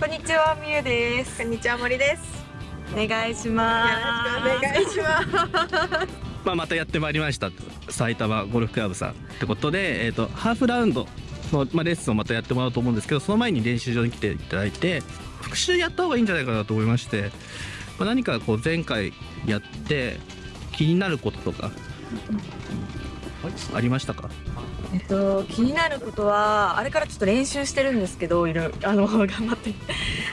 こんにちは、みゆです。こんにちは森ですお願いします。よろしくお願いしますまあ、またやってまいりました埼玉ゴルフクラブさんってことで、えー、とハーフラウンドの、まあ、レッスンをまたやってもらおうと思うんですけどその前に練習場に来ていただいて復習やった方がいいんじゃないかなと思いまして、まあ、何かこう前回やって気になることとかありましたか？えっと、気になることは、あれからちょっと練習してるんですけど、いろいろ、あの、頑張って。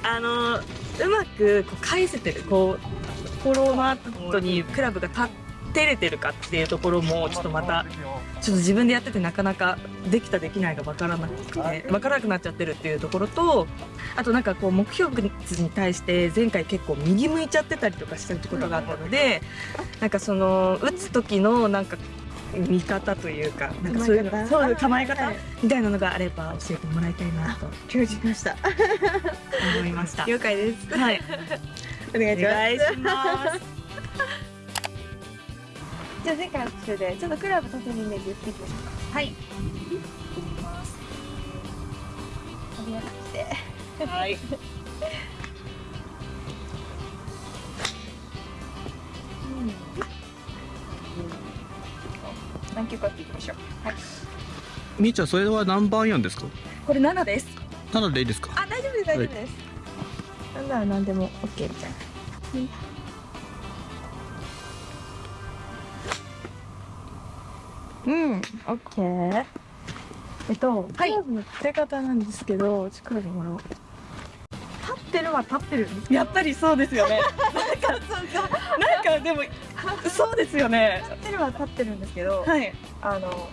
あの、うまくこう返せてる、こう、フォローの後にクラブが立ってれてるかっていうところも、ちょっとまた、ちょっと自分でやっててなかなかできたできないが分からなくて、分からなくなっちゃってるっていうところと、あとなんかこう目標物に対して前回結構右向いちゃってたりとかしてるってことがあったので、なんかその打つ時のなんか見方というか、なんかそういうのそういう構え方はい。みたいなのがあれば教えてもらいたいなと今日しました。思いました。了解です。はい、お願いします。じゃあ前回の復習でちょっとクラブ縦にイメージ打っていきましょうか？はい。こんな感じではい。何球かっていきましょう。はい。みーちゃんそれは何番アイアンですか？これ7です。7でいいですか？あ大丈夫です大丈夫です、なんなら何でも OK みたいな。うん、オッケー。えっと、はい。クラブの立て方なんですけど、ちょっとクラブもらおう。立ってるは立ってる。やっぱりそうですよね。なんか、なんかでも、そうですよね。立ってるは立ってるんですけど、はい。あの、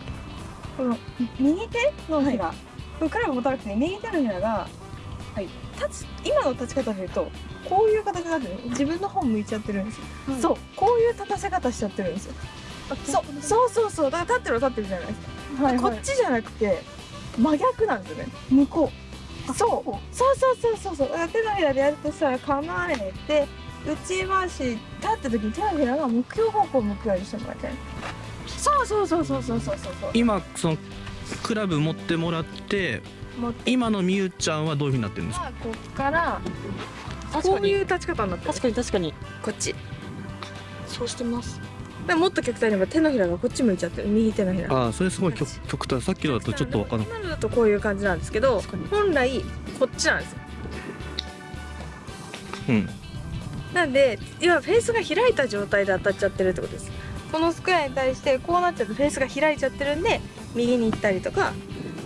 この右手のひら、このクラブ持たなくて右手のひらが、はい、立つ、今の立ち方で言うと、こういう形になってる自分の方向いちゃってるんですよ。はいそう、こういう立たせ方しちゃってるんですよ。そう、そうそうそう、だから立ってるは立ってるじゃないですか。はいこっちじゃなくて、真逆なんですよね。向こう。そう、そうそうそうそうそう。手のひらでやるとしたら構えて、うちはし立った時に手のひらが目標方向を向くようにしてもらってそうそうそうそうそうそうそう。今そのクラブ持ってもらって今のみゆちゃんはどういうふうになってるんですか？こっからこういう立ち方になってる。確かに確かに。こっち。そうしてます。でもっと極端に言えば手のひらがこっち向いちゃってる。右手のひらああそれすごい極極端。さっきのだとちょっと分かんない今のだとこういう感じなんですけど本来こっちなんですよ。うん。なんで、今フェースが開いた状態で当たっちゃってるってことです。このスクエアに対してこうなっちゃうとフェースが開いちゃってるんで、右に行ったりとか、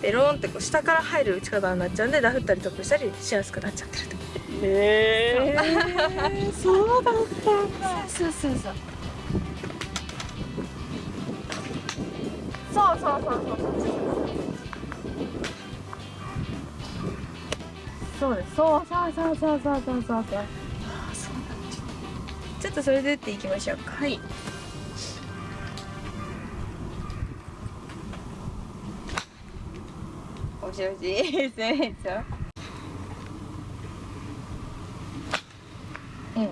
ペローンってこう下から入る打ち方になっちゃうんで、ダフったりトップしたりしやすくなっちゃってると。へえそうだった。んだそうそうそうそう。そうそうそうそうです。そうそうそうそうそうそうそうそうちょっとそれで打っていきましょうか。はい。おしおしすようん。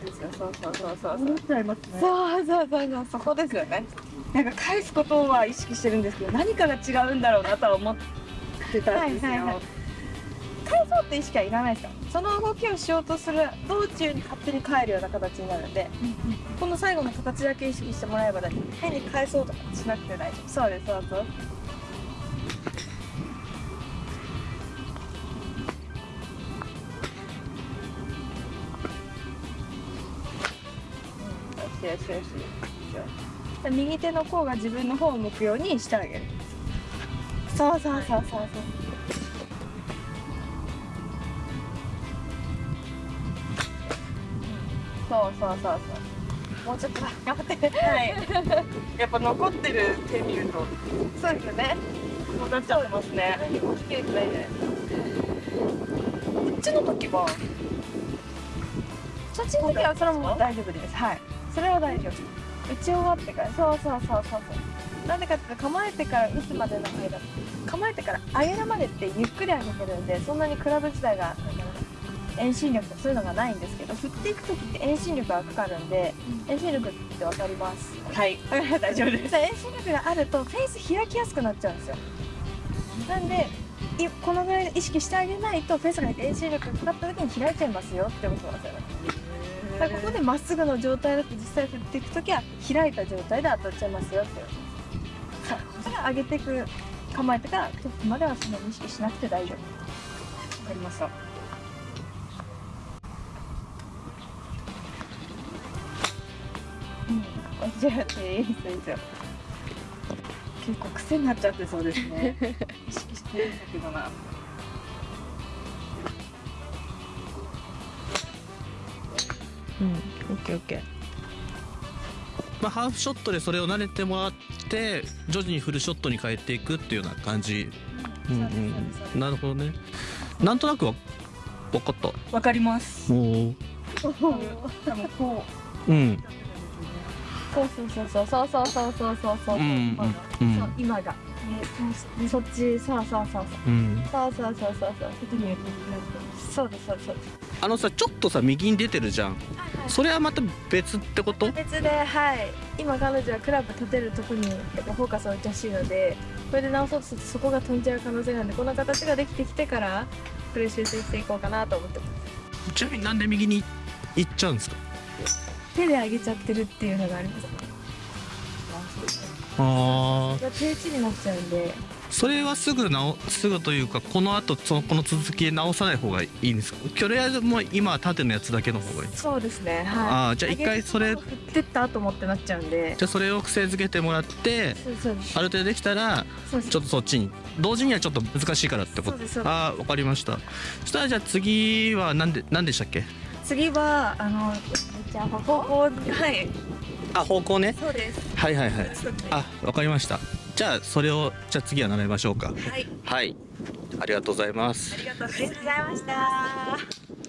そうそうそうそうそうそうそう。そこですよね。なんか返すことは意識してるんですけど、何かが違うんだろうなとは思ってたんですよ。はいはいはい返そうって意識はいらないですか？その動きをしようとする道中に勝手に帰るような形になるんで、この最後の形だけ意識してもらえば大丈夫変に返そうとかしなくて大丈夫。そうですそうそううん。よしよしよし右手の甲が自分の方を向くようにしてあげる。そうそうそうそうそうそうそうそうそう。もうちょっとだ頑張って。はい。やっぱ残ってる手見ると、そうですよね。こうなっちゃってますね。何も切れてないじゃないですかこっちの時は、そっちの時はそれも大丈夫です。はい。それは大丈夫。打ち終わってから。そうそうそうそうそう。なんでかっていうと構えてから打つまでの間。構えてから上げるまでってゆっくり上げてるんでそんなにクラブ自体が。なんだろうな遠心力とかそういうのがないんですけど振っていく時って遠心力がかかるんで、遠心力って分かります？はい、大丈夫です。遠心力があるとフェース開きやすくなっちゃうんですよ。なんでいこのぐらい意識してあげないとフェースが遠心力がかかった時に開いちゃいますよってことなんですよね。だからここでまっすぐの状態だと実際振っていく時は開いた状態で当たっちゃいますよって。いうそうそれ上げていく構えてからトップまではそんなに意識しなくて大丈夫。わかります？ようん。おっしゃっていいですいいですよ結構癖になっちゃってそうですね。意識してるんだけどな。うん。オッケーオッケー。まあ、ハーフショットでそれを慣れてもらって徐々にフルショットに変えていくっていうような感じ、なるほどね。なんとなくわ分かった。わかります。おおそう多分こうんそうそうそうそうそうそうそうそう。そううんうんうん。そう今が、ね、そそっちそうそうそうう。ん。そうそうそうそうそう。そうですそうです。そうですあのさちょっとさ右に出てるじゃん。それはまた別ってこと？別ではい。今彼女はクラブ立てるとこにやっぱフォーカスを置いてほしいのでこれで直そうとするとそこが飛んじゃう可能性があるんでこの形ができてきてからこれ修正していこうかなと思ってます。ちなみになんで右に行っちゃうんですか？手で上げちゃってるっていうのがありますああ手打ちになっちゃうんで。それはすぐ直すぐというかこの後そのこの続きで直さない方がいいんですか？とりあえずもう今は縦のやつだけの方がいいそうですねはい。ああじゃあ一回それ振ってったと思ってなっちゃうんで。じゃあそれを癖づけてもらってそうそうある程度できたらちょっとそっちに同時にはちょっと難しいからってこと？ああわかりました。そしたらじゃあ次は何で何でしたっけ？次はあのじゃあ方向はいあ方向ね。そうです。はいはいはい。あわかりました。じゃあそれをじゃあ次は習いましょうか。はい。はい。ありがとうございます。ありがとうございました